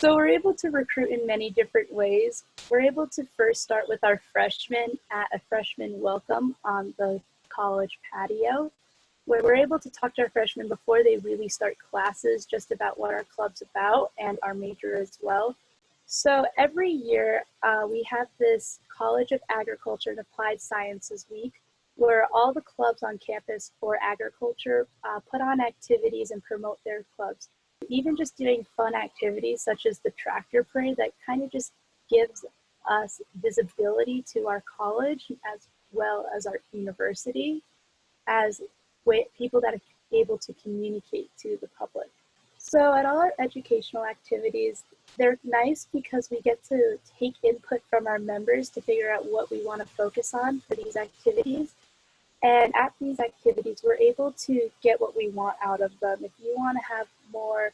So we're able to recruit in many different ways. We're able to first start with our freshmen at a freshman welcome on the college patio, where we're able to talk to our freshmen before they really start classes just about what our club's about and our major as well. So every year uh, we have this College of Agriculture and Applied Sciences Week where all the clubs on campus for agriculture uh, put on activities and promote their clubs even just doing fun activities such as the tractor parade that kind of just gives us visibility to our college as well as our university as people that are able to communicate to the public. So at all our educational activities, they're nice because we get to take input from our members to figure out what we want to focus on for these activities. And at these activities, we're able to get what we want out of them. If you want to have more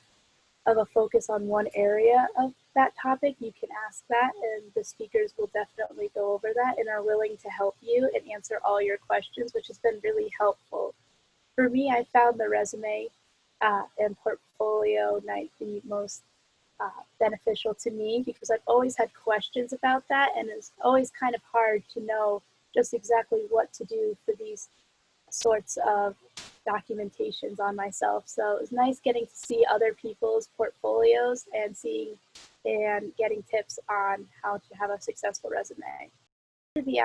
of a focus on one area of that topic, you can ask that and the speakers will definitely go over that and are willing to help you and answer all your questions, which has been really helpful. For me, I found the resume uh, and portfolio night the most uh, beneficial to me because I've always had questions about that and it's always kind of hard to know just exactly what to do for these sorts of documentations on myself. So it was nice getting to see other people's portfolios and seeing and getting tips on how to have a successful resume. For the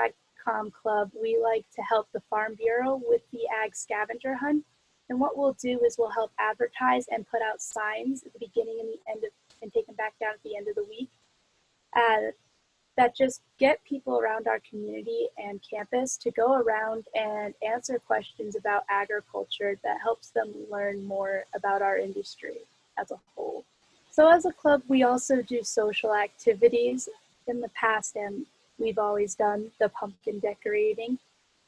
AgCom Club, we like to help the Farm Bureau with the Ag Scavenger Hunt. And what we'll do is we'll help advertise and put out signs at the beginning and the end of, and take them back down at the end of the week. Uh, that just get people around our community and campus to go around and answer questions about agriculture that helps them learn more about our industry as a whole. So as a club, we also do social activities in the past and we've always done the pumpkin decorating.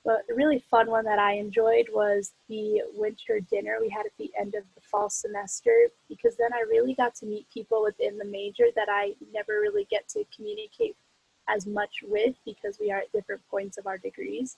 But a really fun one that I enjoyed was the winter dinner we had at the end of the fall semester because then I really got to meet people within the major that I never really get to communicate as much with because we are at different points of our degrees.